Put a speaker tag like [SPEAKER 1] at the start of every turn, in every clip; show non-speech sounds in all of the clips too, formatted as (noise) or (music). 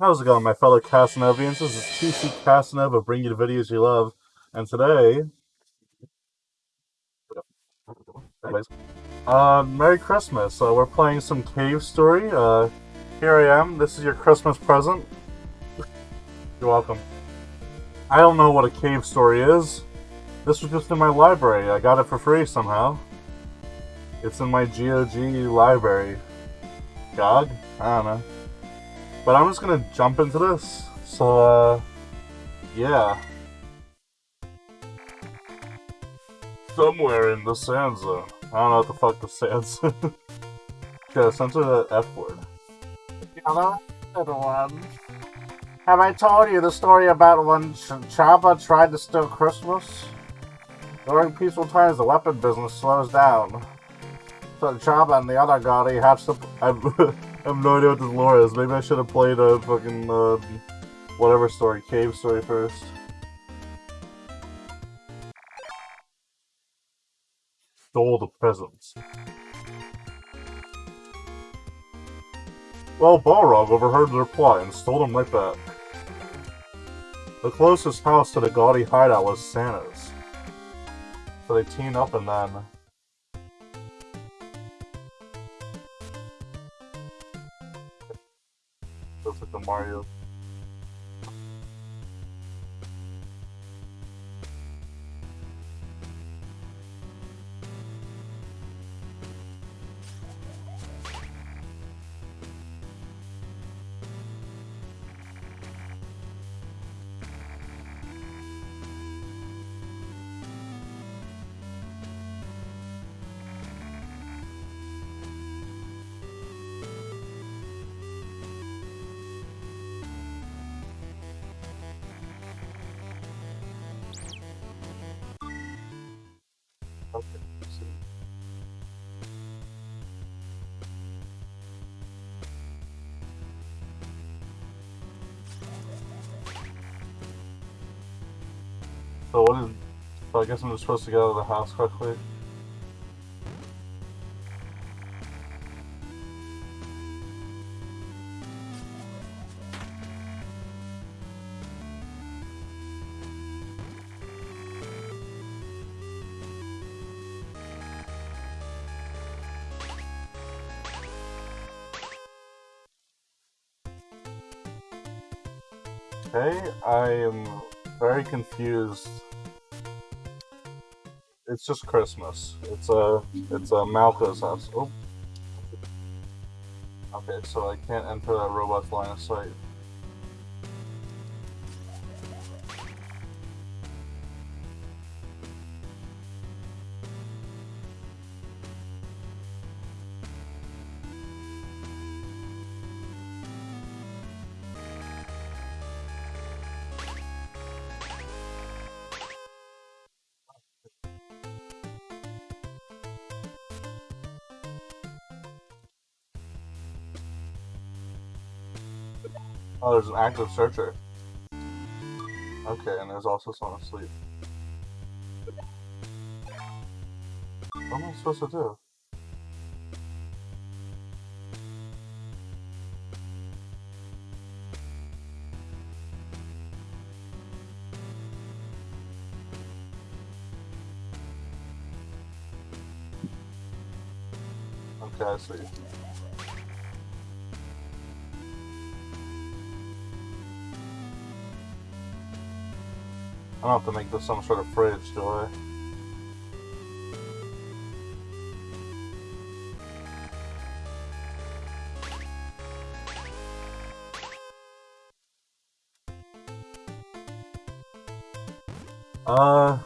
[SPEAKER 1] How's it going, my fellow Casanovians? This is TC Casanova bringing you the videos you love. And today... Anyways, uh, Merry Christmas. Uh, we're playing some Cave Story. Uh, here I am. This is your Christmas present. You're welcome. I don't know what a cave story is. This was just in my library. I got it for free somehow. It's in my GOG library. GOG? I don't know. But I'm just gonna jump into this. So, uh, yeah. Somewhere in the sand zone. I don't know what the fuck the sand zone. (laughs) yeah, censor the F word.
[SPEAKER 2] Hello, everyone. Have I told you the story about when Ch Chaba tried to steal Christmas? During peaceful times, the weapon business slows down. So Chaba and the other Gaudi have to. (laughs)
[SPEAKER 1] Have no idea what this lore is. Maybe I should have played a fucking, uh, whatever story, cave story first. Stole the presents. Well, Balrog overheard their plot and stole them right back. The closest house to the Gaudi hideout was Santa's. So they teamed up and then Mario. So what is... So I guess I'm just supposed to get out of the house quickly. Okay, I am very confused. It's just Christmas. It's a it's a Malco's house. Oh. Okay, so I can't enter that robot's line of sight. Oh, there's an active searcher. Okay, and there's also someone asleep. What am I supposed to do? Okay, I see. I don't have to make this some sort of fridge, do I? Uh,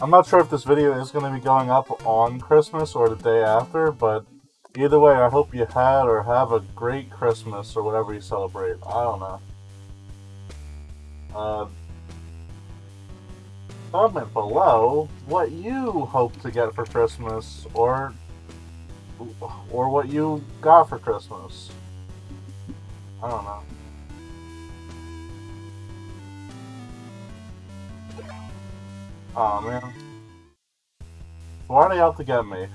[SPEAKER 1] I'm not sure if this video is going to be going up on Christmas or the day after, but either way, I hope you had or have a great Christmas or whatever you celebrate. I don't know. Uh, comment below what you hope to get for Christmas or or what you got for Christmas. I don't know. Oh man. Why are they out to get me?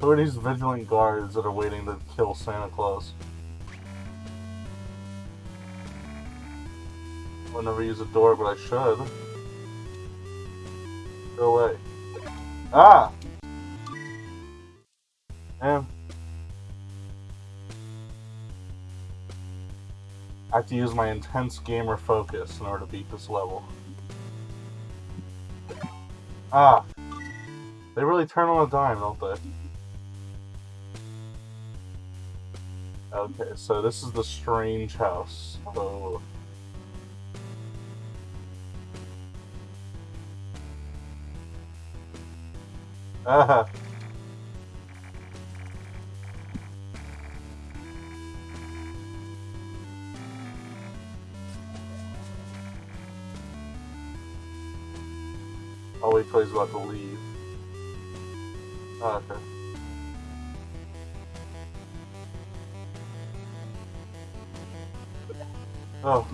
[SPEAKER 1] Who are these vigilant guards that are waiting to kill Santa Claus? I'll never use a door, but I should. Go away. Ah! Damn. I have to use my intense gamer focus in order to beat this level. Ah! They really turn on a dime, don't they? Okay, so this is the strange house. Oh. I'll wait till he's about to leave. Oh, okay. Oh.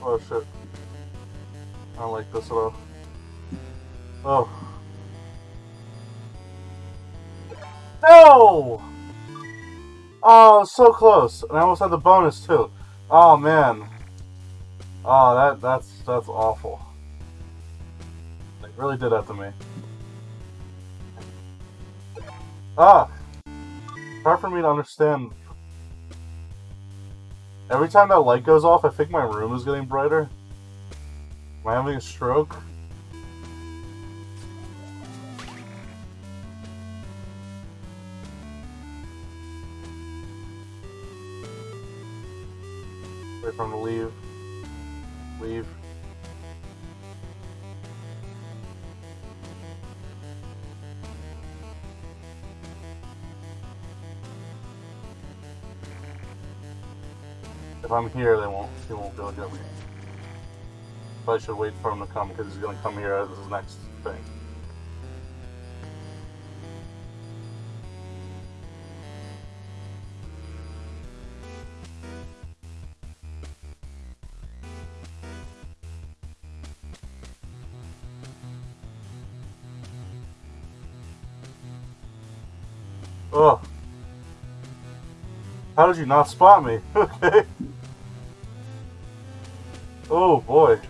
[SPEAKER 1] Oh shit. I don't like this at all. Oh. No! Oh, so close. And I almost had the bonus too. Oh man. Oh, that that's that's awful. They really did that to me. Ah! Hard for me to understand. Every time that light goes off, I think my room is getting brighter. Am I having a stroke? Wait for him to leave. Leave. If I'm here, they won't. He won't go get me. But I should wait for him to come because he's gonna come here as his next thing. Oh. How did you not spot me? (laughs) Okay. Oh boy.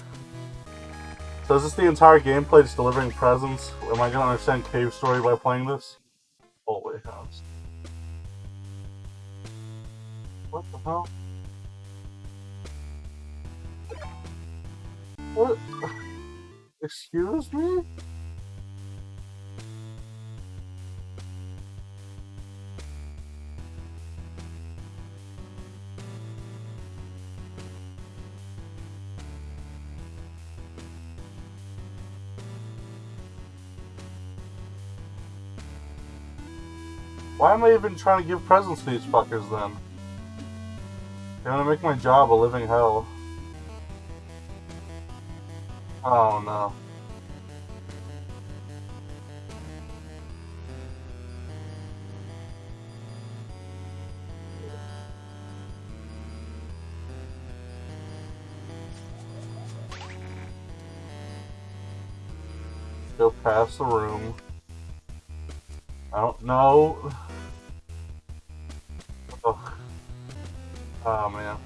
[SPEAKER 1] So is this the entire gameplay, just delivering presents? Am I gonna understand Cave Story by playing this? Hallway house. What the hell? What? (laughs) Excuse me? Why am I even trying to give presents to these fuckers then? They're gonna make my job a living hell. Oh no. Go past the room. I don't know. Oh man.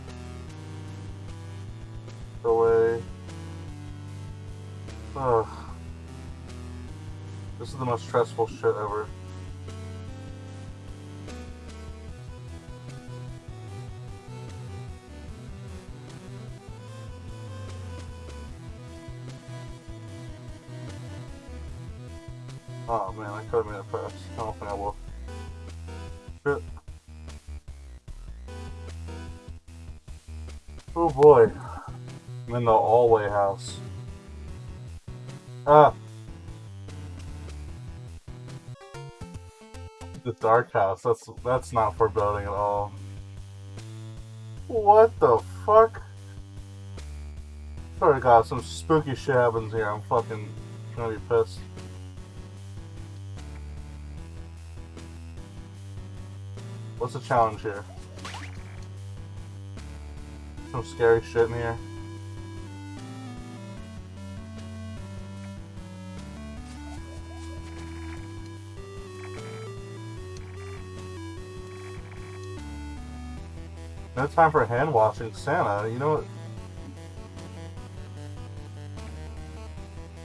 [SPEAKER 1] Away. Ugh. This is the most stressful shit ever. Oh man, I could have made it fast. I don't think I will. Boy. I'm in the hallway house. Ah. The dark house. That's that's not foreboding at all. What the fuck? Sorry, God, some spooky shit happens here. I'm fucking gonna be pissed. What's the challenge here? some scary shit in here. No time for hand washing Santa, you know what?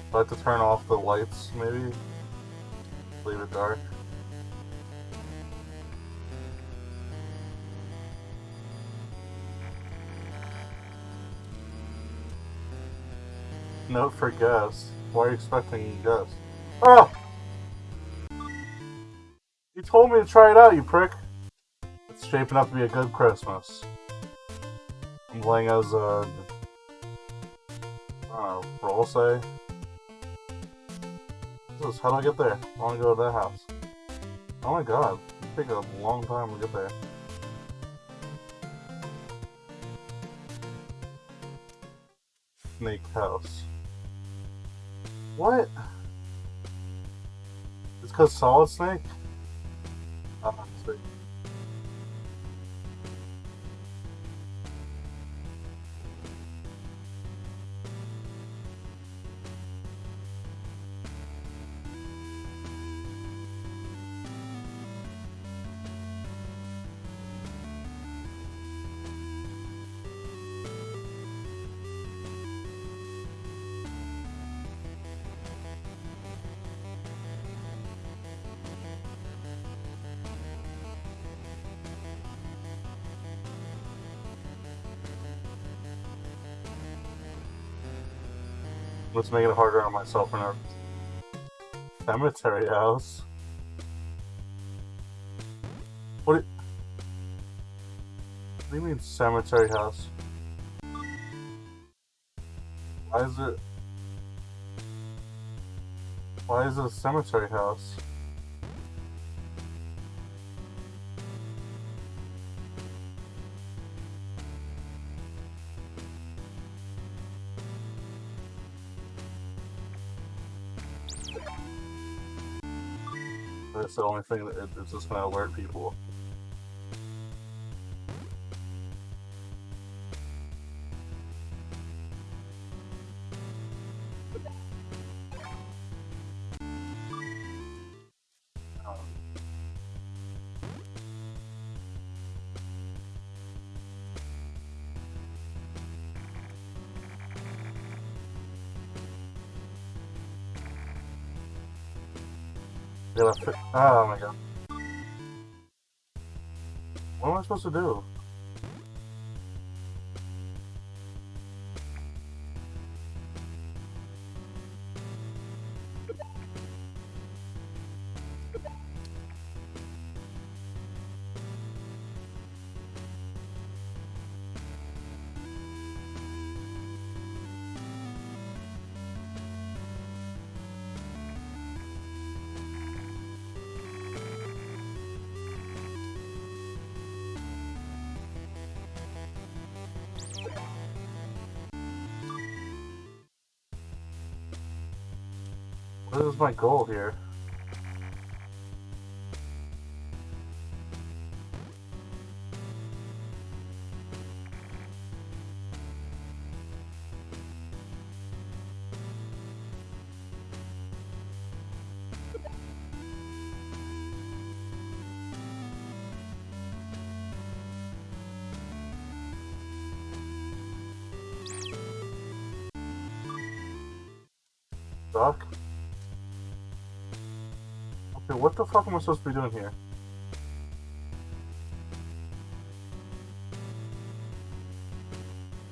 [SPEAKER 1] I'd like to turn off the lights, maybe? Leave it dark. Note for guests. Why are you expecting guests? Oh! You told me to try it out, you prick. It's shaping up to be a good Christmas. I'm playing as a... I don't know, roll say? This how do I get there? I want to go to that house. Oh my god, it take a long time to get there. Snake house. What? It's called Solid Snake? Let's make it harder on myself in our cemetery house. What do, what do you mean cemetery house? Why is it... Why is it a cemetery house? That's the only thing that just gonna alert people. Oh my god. What am I supposed to do? What is my goal here? Doc? What the fuck am I supposed to be doing here?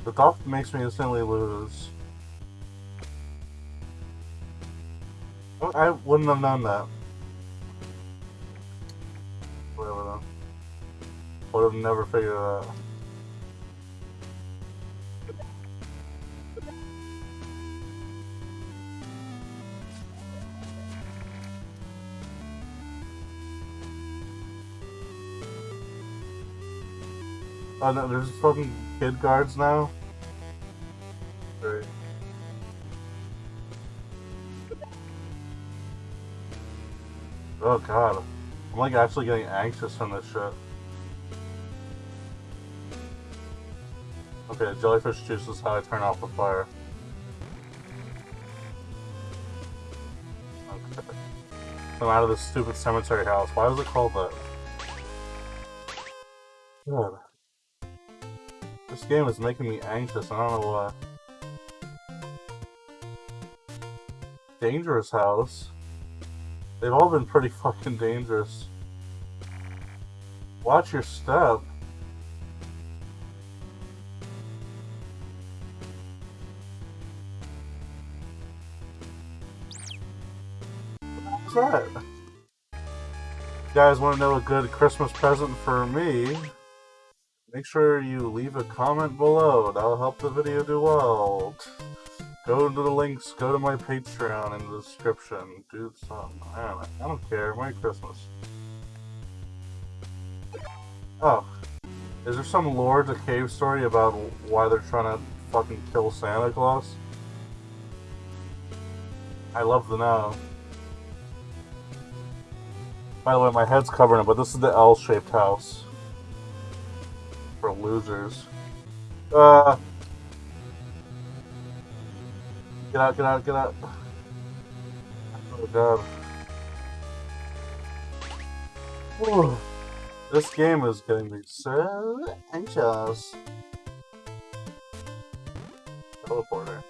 [SPEAKER 1] The doc makes me instantly lose. Oh, I wouldn't have known that. Whatever though. Would have never figured it out. Oh no, there's fucking kid guards now? Great. Oh god. I'm like actually getting anxious from this shit. Okay, jellyfish juice is how I turn off the fire. Okay. I'm out of this stupid cemetery house. Why was it called that? Good. This game is making me anxious. I don't know why. Dangerous house. They've all been pretty (laughs) fucking dangerous. Watch your step. What's that? You guys want to know a good Christmas present for me? Make sure you leave a comment below. That'll help the video do well. Go to the links, go to my Patreon in the description. Do something. I don't. I don't care. Merry Christmas. Oh. Is there some lore to Cave Story about why they're trying to fucking kill Santa Claus? I love to know. By the way, my head's covering it, but this is the L-shaped house. Losers. Uh... Get out, get out, get out. Oh god. This game is getting me so anxious. Teleporter.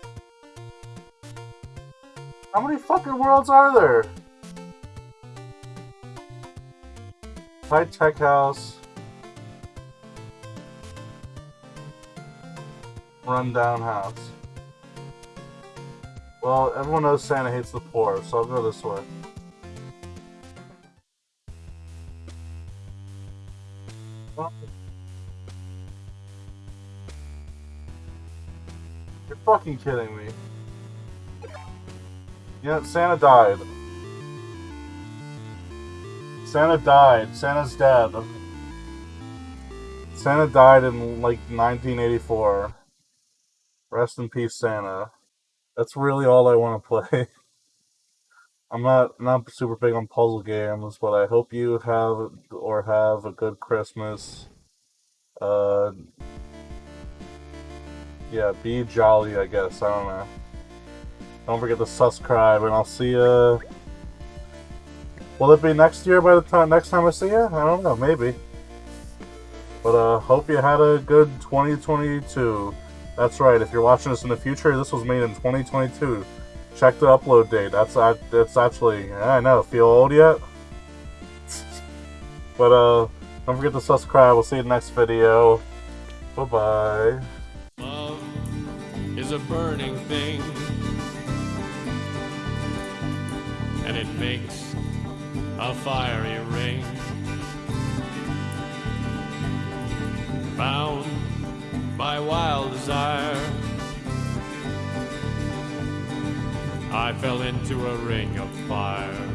[SPEAKER 1] How many fucking worlds are there? High tech house. Rundown house. Well, everyone knows Santa hates the poor, so I'll go this way. You're fucking kidding me. Know, Santa died. Santa died. Santa's dead. Santa died in, like, 1984. Rest in peace, Santa. That's really all I want to play. (laughs) I'm not not super big on puzzle games, but I hope you have or have a good Christmas. Uh, yeah, be jolly, I guess. I don't know. Don't forget to subscribe, and I'll see you. Will it be next year by the time next time I see you? I don't know, maybe. But uh, hope you had a good 2022. That's right. If you're watching this in the future, this was made in 2022. Check the upload date. That's that's actually I know. Feel old yet? (laughs) but uh, don't forget to subscribe. We'll see you next video. Bye bye.
[SPEAKER 3] Love is a burning thing, and it makes a fiery ring. Bound by wild desire. I fell into a ring of fire.